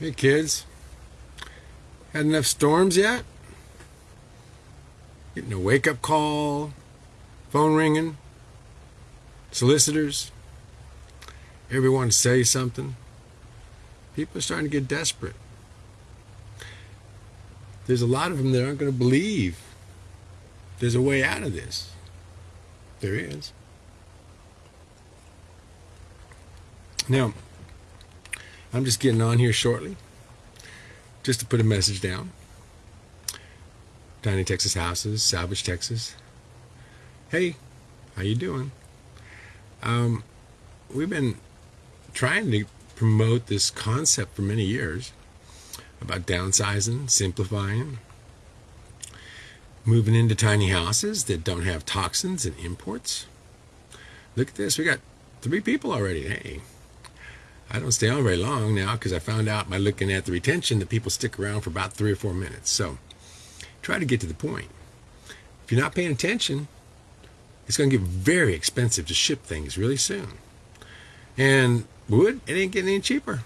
Hey kids, had enough storms yet? Getting a wake up call, phone ringing, solicitors, everyone say something. People are starting to get desperate. There's a lot of them that aren't going to believe there's a way out of this. There is. Now, I'm just getting on here shortly just to put a message down. Tiny Texas Houses, Salvage Texas. Hey, how you doing? Um, we've been trying to promote this concept for many years about downsizing, simplifying, moving into tiny houses that don't have toxins and imports. Look at this, we got three people already. Hey, I don't stay on very long now because I found out by looking at the retention that people stick around for about three or four minutes. So try to get to the point. If you're not paying attention, it's going to get very expensive to ship things really soon. And wood, it ain't getting any cheaper.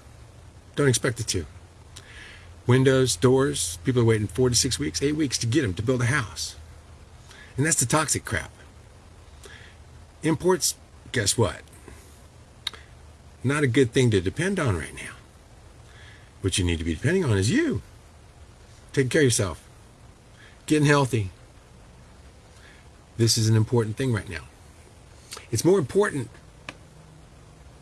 Don't expect it to. Windows, doors, people are waiting four to six weeks, eight weeks to get them to build a house. And that's the toxic crap. Imports, guess what? Not a good thing to depend on right now. What you need to be depending on is you. Taking care of yourself. Getting healthy. This is an important thing right now. It's more important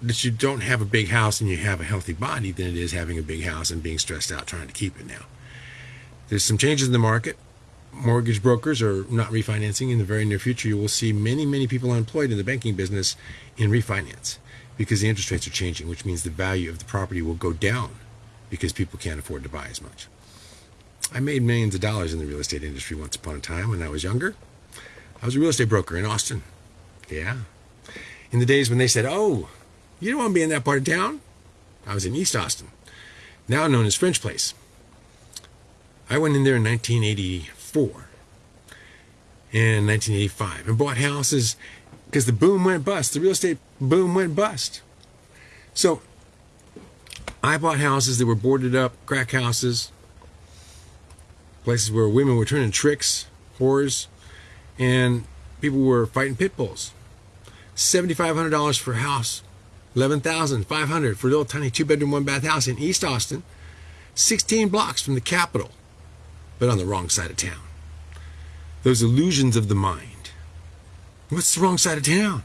that you don't have a big house and you have a healthy body than it is having a big house and being stressed out trying to keep it now. There's some changes in the market. Mortgage brokers are not refinancing. In the very near future, you will see many, many people unemployed in the banking business in refinance because the interest rates are changing, which means the value of the property will go down because people can't afford to buy as much. I made millions of dollars in the real estate industry once upon a time when I was younger. I was a real estate broker in Austin. Yeah. In the days when they said, oh, you don't want to be in that part of town? I was in East Austin, now known as French Place. I went in there in 1984 and 1985 and bought houses because the boom went bust. The real estate boom went bust. So I bought houses that were boarded up, crack houses, places where women were turning tricks, whores, and people were fighting pit bulls. $7,500 for a house, $11,500 for a little tiny two bedroom, one bath house in East Austin, 16 blocks from the Capitol, but on the wrong side of town. Those illusions of the mind What's the wrong side of town?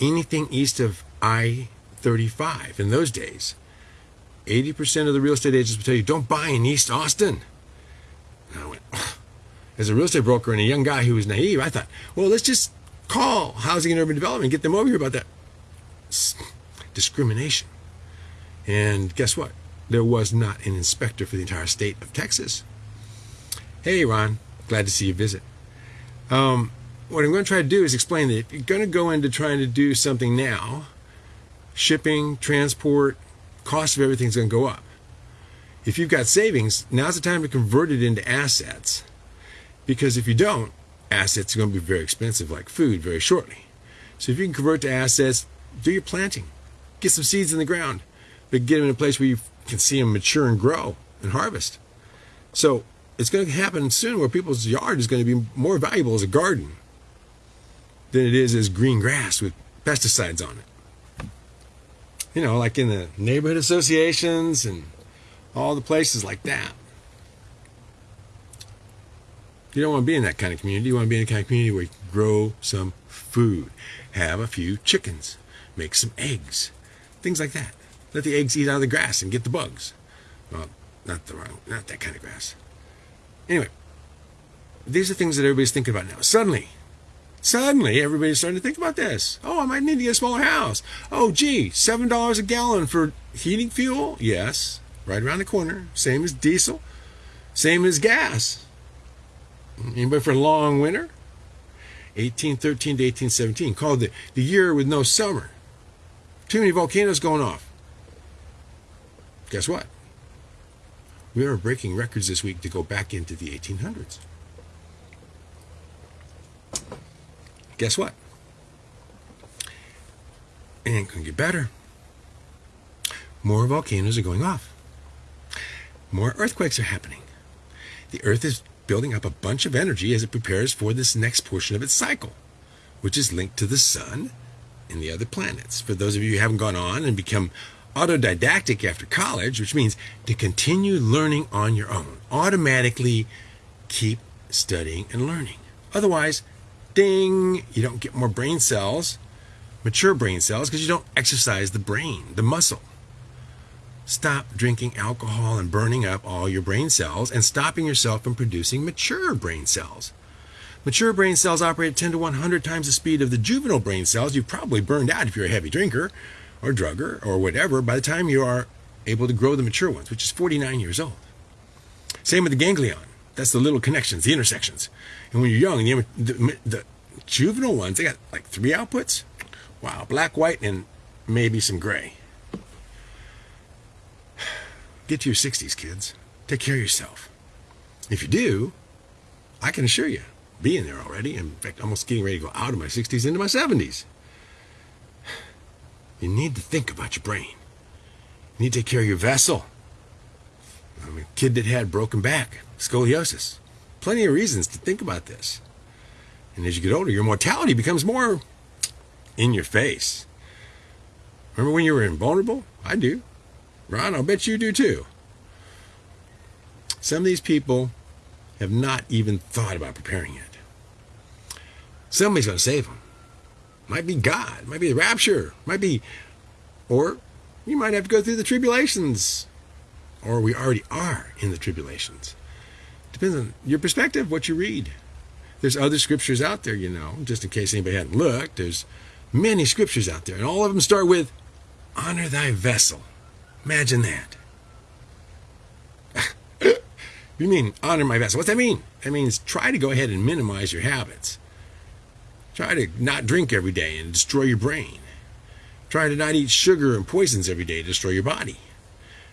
Anything east of I 35 in those days. 80% of the real estate agents would tell you, don't buy in East Austin. And I went, as a real estate broker and a young guy who was naive, I thought, well, let's just call Housing and Urban Development get them over here about that discrimination. And guess what? There was not an inspector for the entire state of Texas. Hey, Ron, glad to see you visit. Um, what I'm going to try to do is explain that if you're going to go into trying to do something now, shipping, transport, cost of everything's going to go up. If you've got savings, now's the time to convert it into assets. Because if you don't, assets are going to be very expensive, like food, very shortly. So if you can convert to assets, do your planting. Get some seeds in the ground, but get them in a place where you can see them mature and grow and harvest. So it's going to happen soon where people's yard is going to be more valuable as a garden than it is as green grass with pesticides on it. You know, like in the neighborhood associations and all the places like that. You don't want to be in that kind of community. You want to be in a kind of community where you grow some food, have a few chickens, make some eggs, things like that. Let the eggs eat out of the grass and get the bugs. Well, not the wrong, not that kind of grass. Anyway, these are things that everybody's thinking about now. Suddenly, Suddenly, everybody's starting to think about this. Oh, I might need to get a smaller house. Oh, gee, $7 a gallon for heating fuel? Yes, right around the corner. Same as diesel, same as gas. Anybody for a long winter? 1813 to 1817, called the, the year with no summer. Too many volcanoes going off. Guess what? We are breaking records this week to go back into the 1800s. Guess what? It ain't going to get better. More volcanoes are going off. more earthquakes are happening. The Earth is building up a bunch of energy as it prepares for this next portion of its cycle, which is linked to the sun and the other planets. For those of you who haven't gone on and become autodidactic after college, which means to continue learning on your own, automatically keep studying and learning. Otherwise, ding, you don't get more brain cells, mature brain cells, because you don't exercise the brain, the muscle. Stop drinking alcohol and burning up all your brain cells and stopping yourself from producing mature brain cells. Mature brain cells operate 10 to 100 times the speed of the juvenile brain cells you've probably burned out if you're a heavy drinker or drugger or whatever by the time you are able to grow the mature ones, which is 49 years old. Same with the ganglion. That's the little connections, the intersections. And when you're young, the, the, the juvenile ones, they got like three outputs. Wow, black, white, and maybe some gray. Get to your 60s, kids. Take care of yourself. If you do, I can assure you, being there already, in fact, almost getting ready to go out of my 60s into my 70s, you need to think about your brain. You need to take care of your vessel. A kid that had broken back, scoliosis. Plenty of reasons to think about this. And as you get older, your mortality becomes more in your face. Remember when you were invulnerable? I do. Ron, I'll bet you do too. Some of these people have not even thought about preparing yet. Somebody's going to save them. Might be God, might be the rapture, might be, or you might have to go through the tribulations, or we already are in the tribulations. Depends on your perspective, what you read. There's other scriptures out there, you know, just in case anybody hadn't looked. There's many scriptures out there, and all of them start with honor thy vessel. Imagine that. you mean honor my vessel? What's that mean? That means try to go ahead and minimize your habits. Try to not drink every day and destroy your brain. Try to not eat sugar and poisons every day to destroy your body.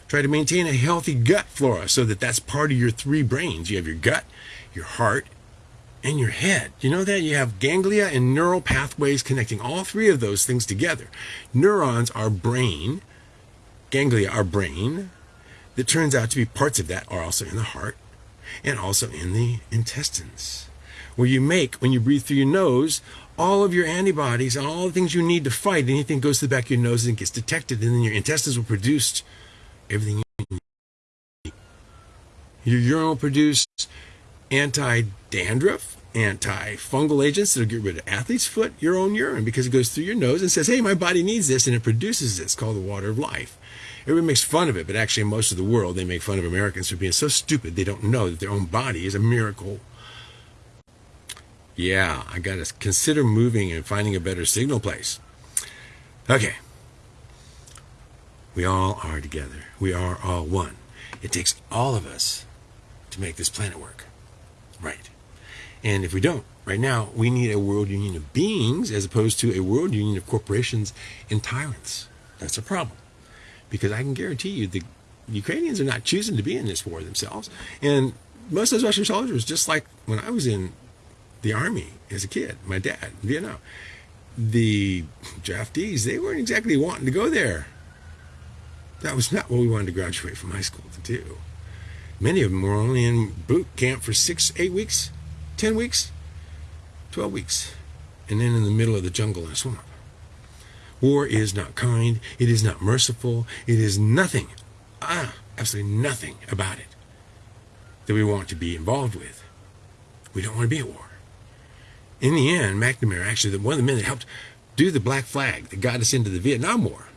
Try to maintain a healthy gut flora so that that's part of your three brains. You have your gut, your heart, and your head. You know that? You have ganglia and neural pathways connecting all three of those things together. Neurons are brain, ganglia are brain. That turns out to be parts of that are also in the heart and also in the intestines where you make, when you breathe through your nose, all of your antibodies, and all the things you need to fight, anything goes to the back of your nose and gets detected, and then your intestines will produce everything you need. Your urine will produce anti-dandruff, anti-fungal agents that'll get rid of athlete's foot, your own urine, because it goes through your nose and says, hey, my body needs this, and it produces this. Called the water of life. Everybody makes fun of it, but actually most of the world, they make fun of Americans for being so stupid they don't know that their own body is a miracle yeah, I got to consider moving and finding a better signal place. Okay. We all are together. We are all one. It takes all of us to make this planet work. Right. And if we don't, right now, we need a world union of beings as opposed to a world union of corporations and tyrants. That's a problem. Because I can guarantee you the Ukrainians are not choosing to be in this war themselves. And most of those Russian soldiers, just like when I was in the army as a kid, my dad, Vietnam. The draftees, they weren't exactly wanting to go there. That was not what we wanted to graduate from high school to do. Many of them were only in boot camp for six, eight weeks, 10 weeks, 12 weeks, and then in the middle of the jungle in a swamp. War is not kind, it is not merciful, it is nothing, ah, absolutely nothing about it that we want to be involved with. We don't want to be at war in the end, McNamara, actually, one of the men that helped do the black flag that got us into the Vietnam War.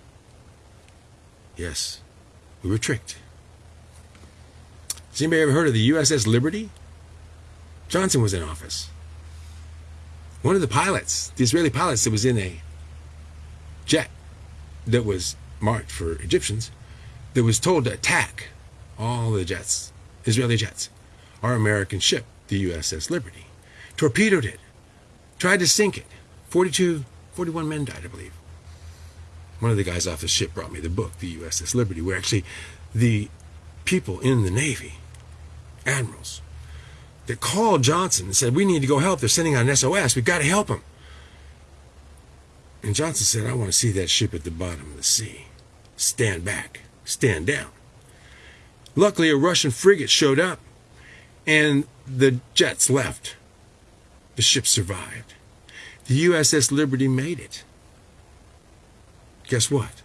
Yes, we were tricked. Has anybody ever heard of the USS Liberty? Johnson was in office. One of the pilots, the Israeli pilots that was in a jet that was marked for Egyptians, that was told to attack all the jets, Israeli jets, our American ship, the USS Liberty, torpedoed it tried to sink it. 42, 41 men died, I believe. One of the guys off the ship brought me the book, the USS Liberty, where actually the people in the Navy, admirals, that called Johnson and said, we need to go help. They're sending out an SOS. We've got to help them. And Johnson said, I want to see that ship at the bottom of the sea. Stand back. Stand down. Luckily, a Russian frigate showed up and the jets left. The ship survived. The USS Liberty made it. Guess what?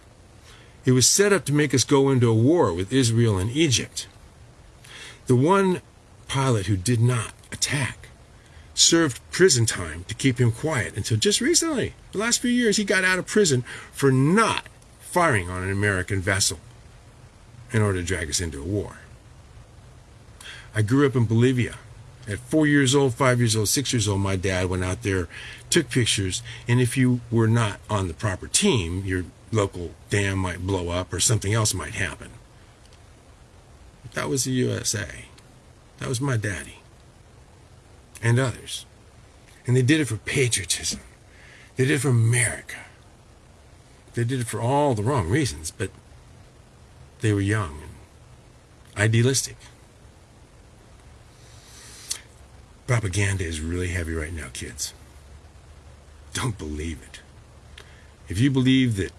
It was set up to make us go into a war with Israel and Egypt. The one pilot who did not attack served prison time to keep him quiet until just recently. The last few years, he got out of prison for not firing on an American vessel in order to drag us into a war. I grew up in Bolivia. At four years old, five years old, six years old, my dad went out there, took pictures, and if you were not on the proper team, your local dam might blow up or something else might happen. That was the USA. That was my daddy. And others. And they did it for patriotism. They did it for America. They did it for all the wrong reasons, but they were young and idealistic. Propaganda is really heavy right now, kids. Don't believe it. If you believe that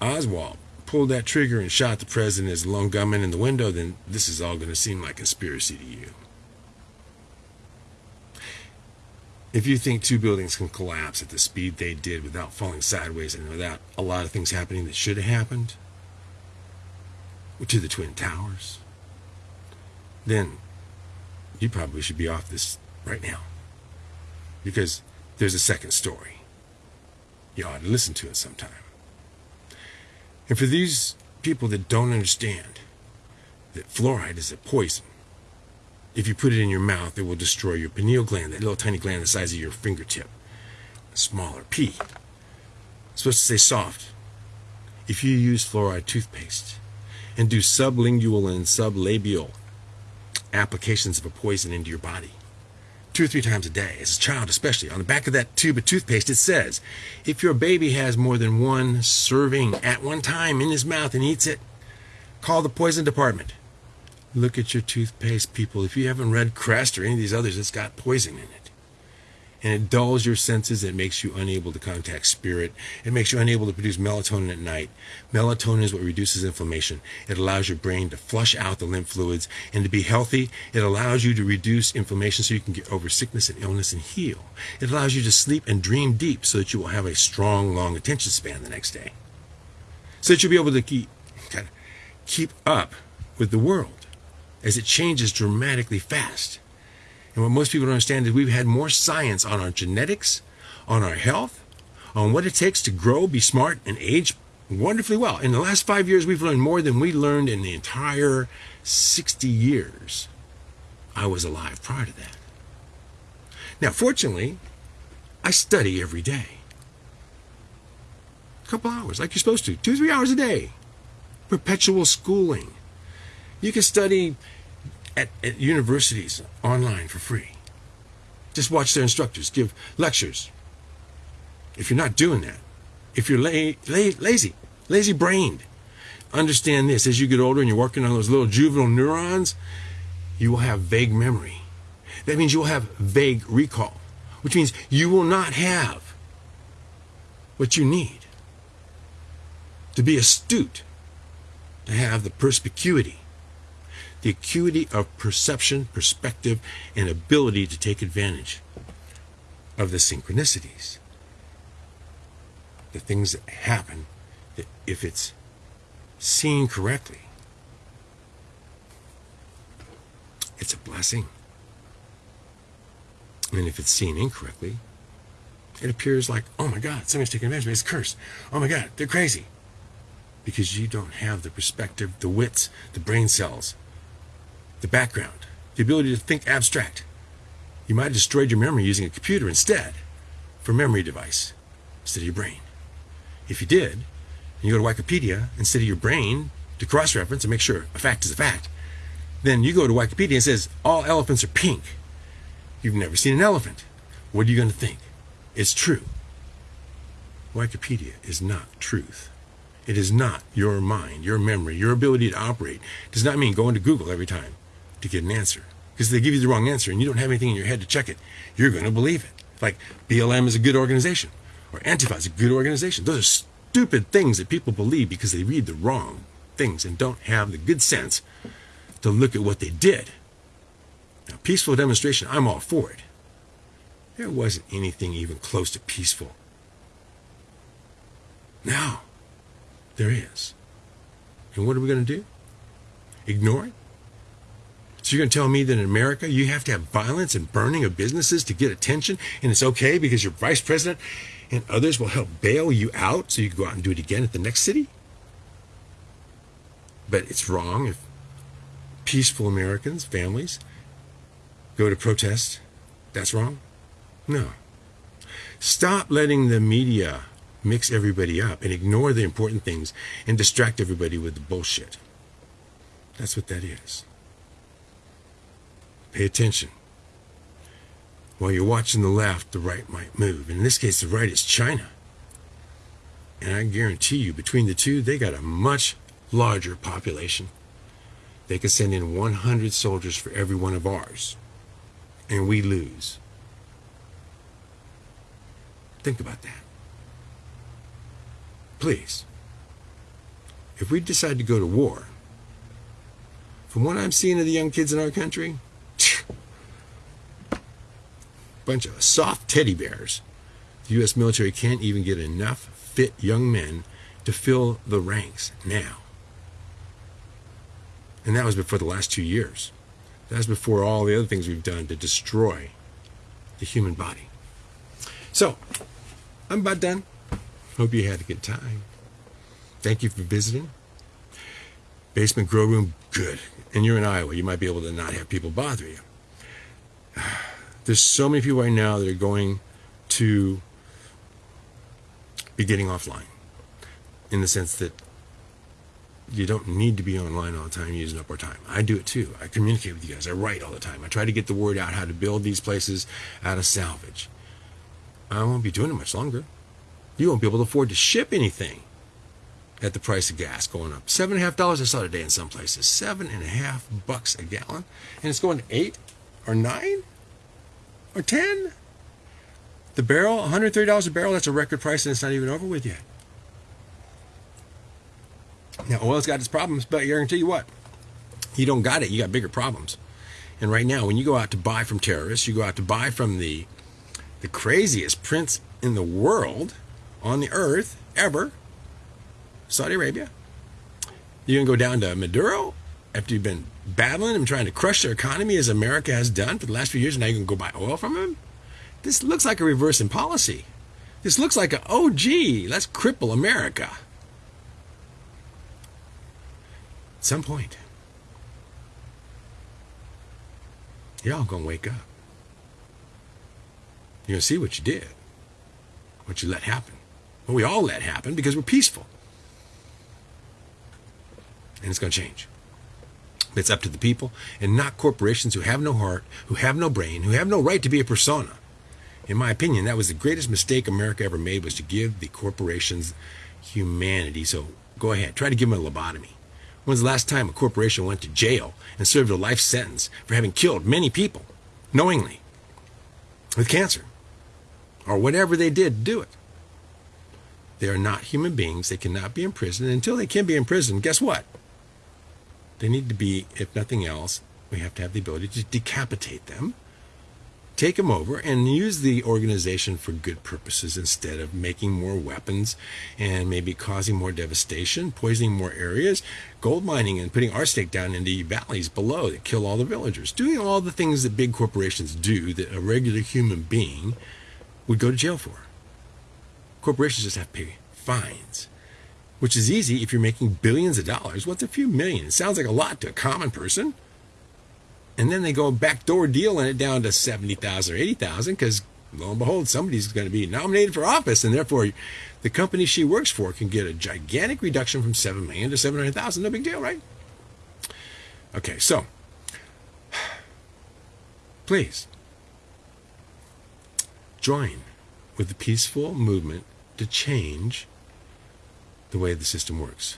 Oswald pulled that trigger and shot the president as a lone gunman in the window, then this is all going to seem like conspiracy to you. If you think two buildings can collapse at the speed they did without falling sideways and without a lot of things happening that should have happened to the Twin Towers, then you probably should be off this right now. Because there's a second story. You ought to listen to it sometime. And for these people that don't understand that fluoride is a poison, if you put it in your mouth, it will destroy your pineal gland, that little tiny gland the size of your fingertip. A smaller P. It's supposed to say soft. If you use fluoride toothpaste and do sublingual and sublabial applications of a poison into your body, two or three times a day, as a child especially. On the back of that tube of toothpaste, it says, if your baby has more than one serving at one time in his mouth and eats it, call the poison department. Look at your toothpaste, people. If you haven't read Crest or any of these others, it's got poison in it and it dulls your senses. It makes you unable to contact spirit. It makes you unable to produce melatonin at night. Melatonin is what reduces inflammation. It allows your brain to flush out the lymph fluids and to be healthy. It allows you to reduce inflammation so you can get over sickness and illness and heal. It allows you to sleep and dream deep so that you will have a strong, long attention span the next day. So that you'll be able to keep, keep up with the world as it changes dramatically fast. And what most people don't understand is we've had more science on our genetics, on our health, on what it takes to grow, be smart, and age wonderfully well. In the last five years, we've learned more than we learned in the entire 60 years I was alive prior to that. Now, fortunately, I study every day. A couple hours, like you're supposed to, two, three hours a day. Perpetual schooling. You can study at, at universities online for free. Just watch their instructors give lectures. If you're not doing that, if you're la- la- lazy, lazy brained, understand this as you get older and you're working on those little juvenile neurons, you will have vague memory. That means you will have vague recall, which means you will not have what you need to be astute, to have the perspicuity the acuity of perception, perspective, and ability to take advantage of the synchronicities. The things that happen, that if it's seen correctly, it's a blessing. And if it's seen incorrectly, it appears like, oh my God, somebody's taking advantage of me. It's a curse. Oh my God, they're crazy. Because you don't have the perspective, the wits, the brain cells the background, the ability to think abstract. You might have destroyed your memory using a computer instead for memory device instead of your brain. If you did, and you go to Wikipedia instead of your brain to cross-reference and make sure a fact is a fact, then you go to Wikipedia and says all elephants are pink. You've never seen an elephant. What are you going to think? It's true. Wikipedia is not truth. It is not your mind, your memory, your ability to operate. It does not mean going to Google every time to get an answer. Because they give you the wrong answer and you don't have anything in your head to check it, you're going to believe it. Like BLM is a good organization or Antifa is a good organization. Those are stupid things that people believe because they read the wrong things and don't have the good sense to look at what they did. Now, peaceful demonstration, I'm all for it. There wasn't anything even close to peaceful. Now, there is. And what are we going to do? Ignore it? So you're going to tell me that in America you have to have violence and burning of businesses to get attention, and it's okay because your vice president and others will help bail you out so you can go out and do it again at the next city? But it's wrong if peaceful Americans, families, go to protest. That's wrong? No. Stop letting the media mix everybody up and ignore the important things and distract everybody with the bullshit. That's what that is. Pay attention. While you're watching the left, the right might move. In this case, the right is China. And I guarantee you, between the two, they got a much larger population. They could send in 100 soldiers for every one of ours. And we lose. Think about that. Please. If we decide to go to war, from what I'm seeing of the young kids in our country, bunch of soft teddy bears. The U.S. military can't even get enough fit young men to fill the ranks now. And that was before the last two years. That was before all the other things we've done to destroy the human body. So, I'm about done. Hope you had a good time. Thank you for visiting. Basement Grow Room, good. And you're in Iowa. You might be able to not have people bother you. There's so many people right now that are going to be getting offline in the sense that you don't need to be online all the time using up our time. I do it too. I communicate with you guys. I write all the time. I try to get the word out how to build these places out of salvage. I won't be doing it much longer. You won't be able to afford to ship anything at the price of gas going up. Seven and a half dollars I saw today in some places. Seven and a half bucks a gallon. And it's going to eight or nine? Or 10 the barrel $130 a barrel that's a record price and it's not even over with yet. Now oil's got its problems but I guarantee you what? You don't got it you got bigger problems. And right now when you go out to buy from terrorists you go out to buy from the the craziest prince in the world on the earth ever Saudi Arabia you can go down to Maduro after you've been battling and trying to crush their economy as America has done for the last few years, and now you can go buy oil from them? This looks like a reverse in policy. This looks like a, oh, gee, let's cripple America. At some point, y'all gonna wake up. You're gonna see what you did, what you let happen. Well, we all let happen because we're peaceful. And it's gonna change. It's up to the people and not corporations who have no heart, who have no brain, who have no right to be a persona. In my opinion, that was the greatest mistake America ever made was to give the corporations humanity. So go ahead, try to give them a lobotomy. When's the last time a corporation went to jail and served a life sentence for having killed many people knowingly with cancer or whatever they did to do it? They are not human beings. They cannot be imprisoned. Until they can be imprisoned, guess what? They need to be, if nothing else, we have to have the ability to decapitate them, take them over, and use the organization for good purposes instead of making more weapons and maybe causing more devastation, poisoning more areas, gold mining, and putting arsenic down in the valleys below that kill all the villagers, doing all the things that big corporations do that a regular human being would go to jail for. Corporations just have to pay fines which is easy if you're making billions of dollars. What's a few million? It sounds like a lot to a common person. And then they go backdoor dealing it down to 70,000 or 80,000 because lo and behold, somebody's going to be nominated for office and therefore the company she works for can get a gigantic reduction from 7 million to 700,000. No big deal, right? Okay, so please join with the peaceful movement to change the way the system works.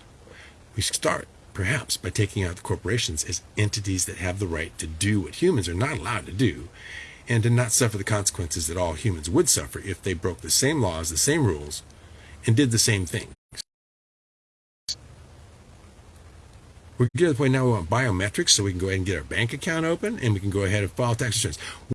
We start, perhaps, by taking out the corporations as entities that have the right to do what humans are not allowed to do and to not suffer the consequences that all humans would suffer if they broke the same laws, the same rules, and did the same things. We're getting to the point now we want biometrics so we can go ahead and get our bank account open and we can go ahead and file tax returns.